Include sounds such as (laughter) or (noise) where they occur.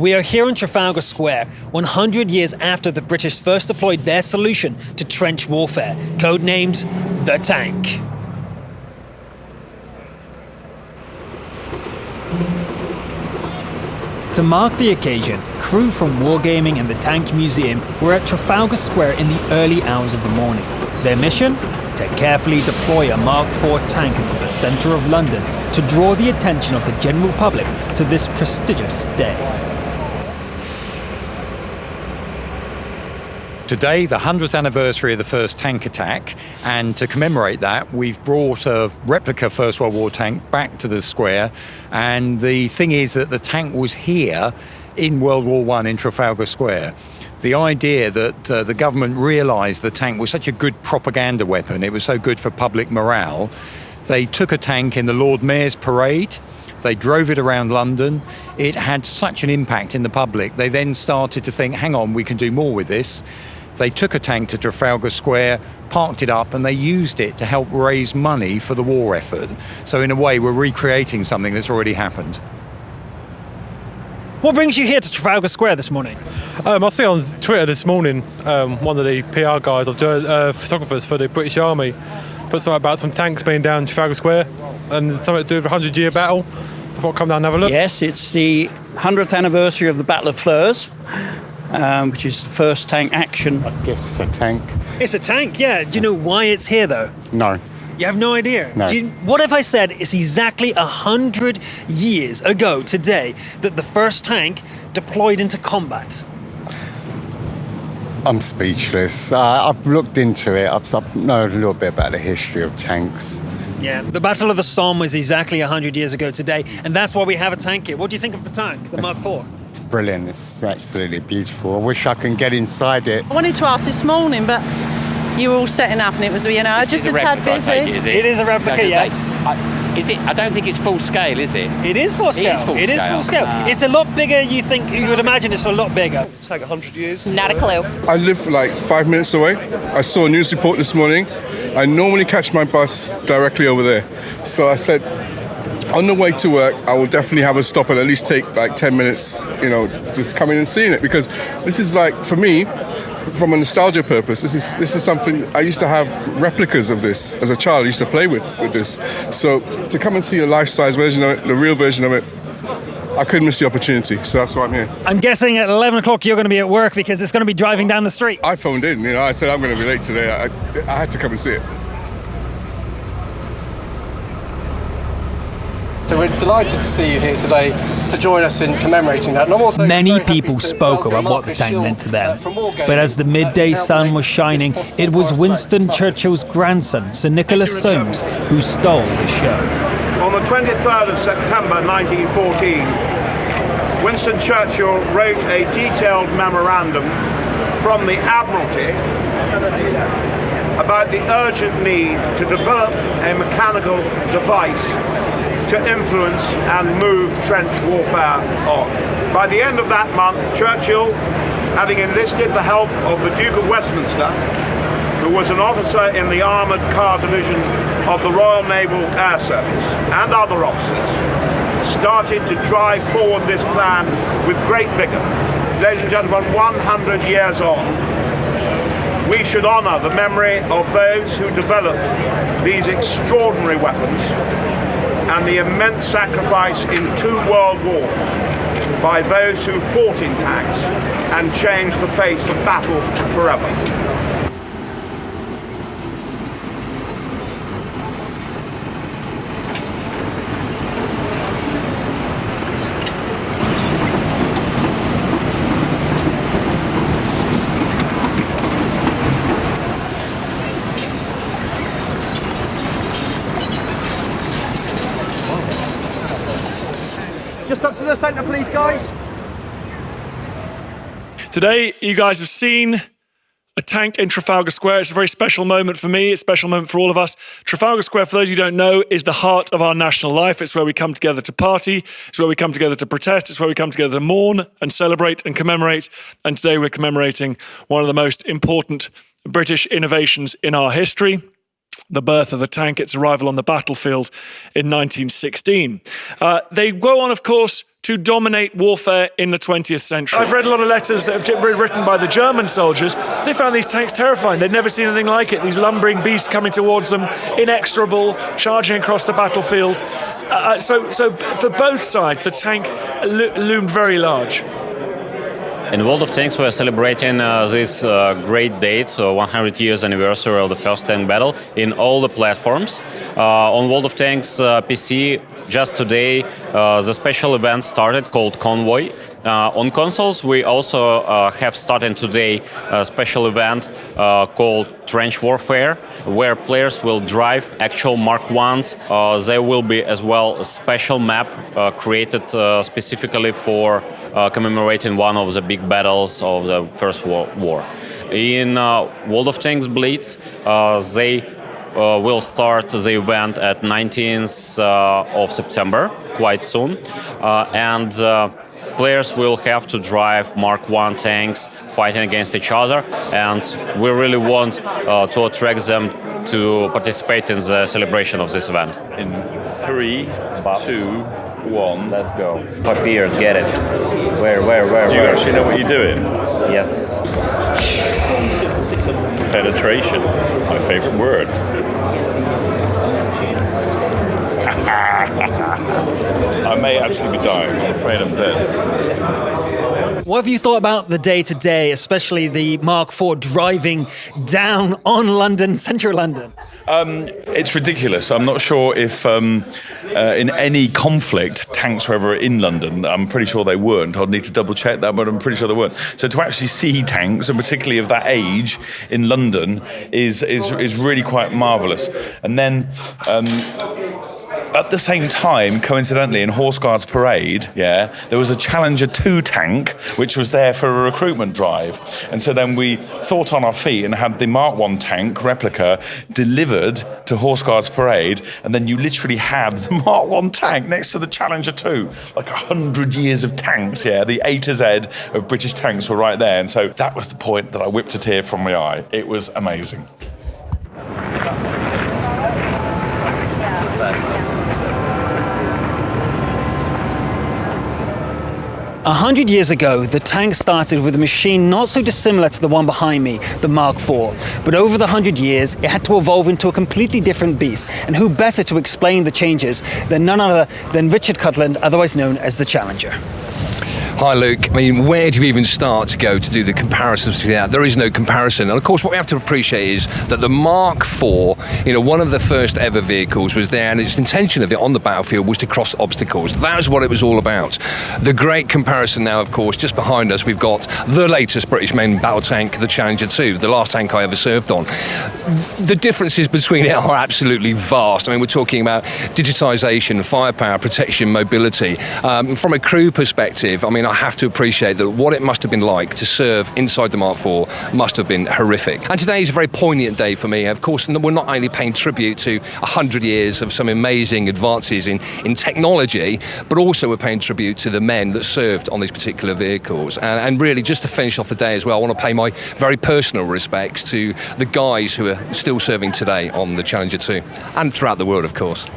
We are here in Trafalgar Square, 100 years after the British first deployed their solution to trench warfare, codenamed the tank. To mark the occasion, crew from Wargaming and the Tank Museum were at Trafalgar Square in the early hours of the morning. Their mission? To carefully deploy a Mark IV tank into the centre of London to draw the attention of the general public to this prestigious day. Today, the 100th anniversary of the first tank attack, and to commemorate that, we've brought a replica First World War tank back to the square. And the thing is that the tank was here in World War One in Trafalgar Square. The idea that uh, the government realised the tank was such a good propaganda weapon, it was so good for public morale, they took a tank in the Lord Mayor's parade. They drove it around London. It had such an impact in the public. They then started to think, hang on, we can do more with this. They took a tank to Trafalgar Square, parked it up, and they used it to help raise money for the war effort. So in a way, we're recreating something that's already happened. What brings you here to Trafalgar Square this morning? Um, I see on Twitter this morning, um, one of the PR guys, or uh, photographers for the British Army, put something about some tanks being down Trafalgar Square and something to do with a 100 year battle. I thought I'd come down and have a look. Yes, it's the 100th anniversary of the Battle of Flers um, which is the first tank action. I guess it's a tank. It's a tank, yeah. Do you know why it's here, though? No. You have no idea? No. You, what if I said it's exactly a 100 years ago today that the first tank deployed into combat? I'm speechless. Uh, I've looked into it. I've, I know a little bit about the history of tanks. Yeah, the Battle of the Somme was exactly 100 years ago today, and that's why we have a tank here. What do you think of the tank, the Mark IV? Brilliant. It's absolutely beautiful. I wish I can get inside it. I wanted to ask this morning, but you were all setting up and it was, you know, this just a, a tad busy. It, is it? it is a replica, yes. I, is it? I don't think it's full scale, is it? It is full scale. It is full it scale. Is full scale. Ah. It's a lot bigger. You think you would imagine it's a lot bigger. It'll take 100 years. Not a clue. I live like five minutes away. I saw a news report this morning. I normally catch my bus directly over there. So I said, on the way to work, I will definitely have a stop and at least take like 10 minutes, you know, just coming and seeing it because this is like, for me, from a nostalgia purpose, this is this is something I used to have replicas of this as a child. I used to play with with this. So to come and see a life-size version of it, the real version of it, I couldn't miss the opportunity. So that's why I'm here. I'm guessing at 11 o'clock you're going to be at work because it's going to be driving down the street. I phoned in, you know, I said I'm going to be late today. I, I had to come and see it. So we're delighted to see you here today to join us in commemorating that. And I'm also Many people spoke about what the tank meant to uh, them. But as the uh, midday sun was shining, it was Winston. Churchill's grandson, Sir Nicholas Soames, who stole the show. On the 23rd of September 1914, Winston Churchill wrote a detailed memorandum from the Admiralty about the urgent need to develop a mechanical device to influence and move trench warfare on. By the end of that month, Churchill, having enlisted the help of the Duke of Westminster, who was an officer in the Armoured Car Division of the Royal Naval Air Service, and other officers, started to drive forward this plan with great vigour. Ladies and gentlemen, 100 years on, we should honour the memory of those who developed these extraordinary weapons and the immense sacrifice in two world wars by those who fought in tanks and changed the face of battle forever. Just up to the centre, please, guys. Today, you guys have seen a tank in Trafalgar Square. It's a very special moment for me. It's a special moment for all of us. Trafalgar Square, for those you who don't know, is the heart of our national life. It's where we come together to party. It's where we come together to protest. It's where we come together to mourn and celebrate and commemorate. And today we're commemorating one of the most important British innovations in our history the birth of the tank, its arrival on the battlefield in 1916. Uh, they go on, of course, to dominate warfare in the 20th century. I've read a lot of letters that have been written by the German soldiers. They found these tanks terrifying. They'd never seen anything like it. These lumbering beasts coming towards them, inexorable, charging across the battlefield. Uh, so, so for both sides, the tank lo- loomed very large. In World of Tanks, we're celebrating uh, this uh, great date, so 100 years anniversary of the first tank battle, in all the platforms. Uh, on World of Tanks uh, PC, just today, uh, the special event started called Convoy. Uh, on consoles, we also have started today a special event called Trench Warfare, where players will drive actual Mark 1s. there will be as well a special map created specifically for uh, commemorating one of the big battles of the First World War. In uh, World of Tanks Blitz, uh, they uh, will start the event at 19th uh, of September, quite soon, and players will have to drive Mark 1 tanks fighting against each other, and we really want to attract them to participate in the celebration of this event. In three, two, one. Let's go. Papier, get it. Where, where, where? Do you where? actually know what you're doing? Yes. Penetration, my favorite word. (laughs) I may actually be dying. I'm afraid I'm dead. What have you thought about the day to day, especially the Mark IV driving down on London, central London? Um, it's ridiculous. I'm not sure if um, uh, in any conflict tanks were ever in London. I'm pretty sure they weren't. I'd need to double check that, but I'm pretty sure they weren't. So to actually see tanks, and particularly of that age in London, is is, is really quite marvellous. And then. Um, at the same time, coincidentally, in Horse Guards Parade, yeah, there was a Challenger 2 tank which was there for a recruitment drive. And so then we thought on our feet and had the Mark 1 tank replica delivered to Horse Guards Parade. And then you literally had the (laughs) Mark 1 tank next to the Challenger 2. Like a hundred years of tanks, yeah. The A to Z of British tanks were right there. And so that was the point that I whipped a tear from my eye. It was amazing. A hundred years ago, the tank started with a machine not so dissimilar to the one behind me, the Mark IV. But over the hundred years, it had to evolve into a completely different beast. And who better to explain the changes than none other than Richard Cutland, otherwise known as the Challenger. Hi, Luke. I mean, where do you even start to go to do the comparisons between that? There is no comparison. And of course, what we have to appreciate is that the Mark IV, you know, one of the first ever vehicles was there, and its intention of it on the battlefield was to cross obstacles. That was what it was all about. The great comparison now, of course, just behind us, we've got the latest British main battle tank, the Challenger 2, the last tank I ever served on. The differences between it are absolutely vast. I mean, we're talking about digitisation, firepower, protection, mobility. Um, from a crew perspective, I mean, I have to appreciate that what it must have been like to serve inside the Mark IV must have been horrific. And today is a very poignant day for me. Of course, we're not only paying tribute to 100 years of some amazing advances in, in technology, but also we're paying tribute to the men that served on these particular vehicles. And, and really, just to finish off the day as well, I want to pay my very personal respects to the guys who are still serving today on the Challenger 2 and throughout the world, of course.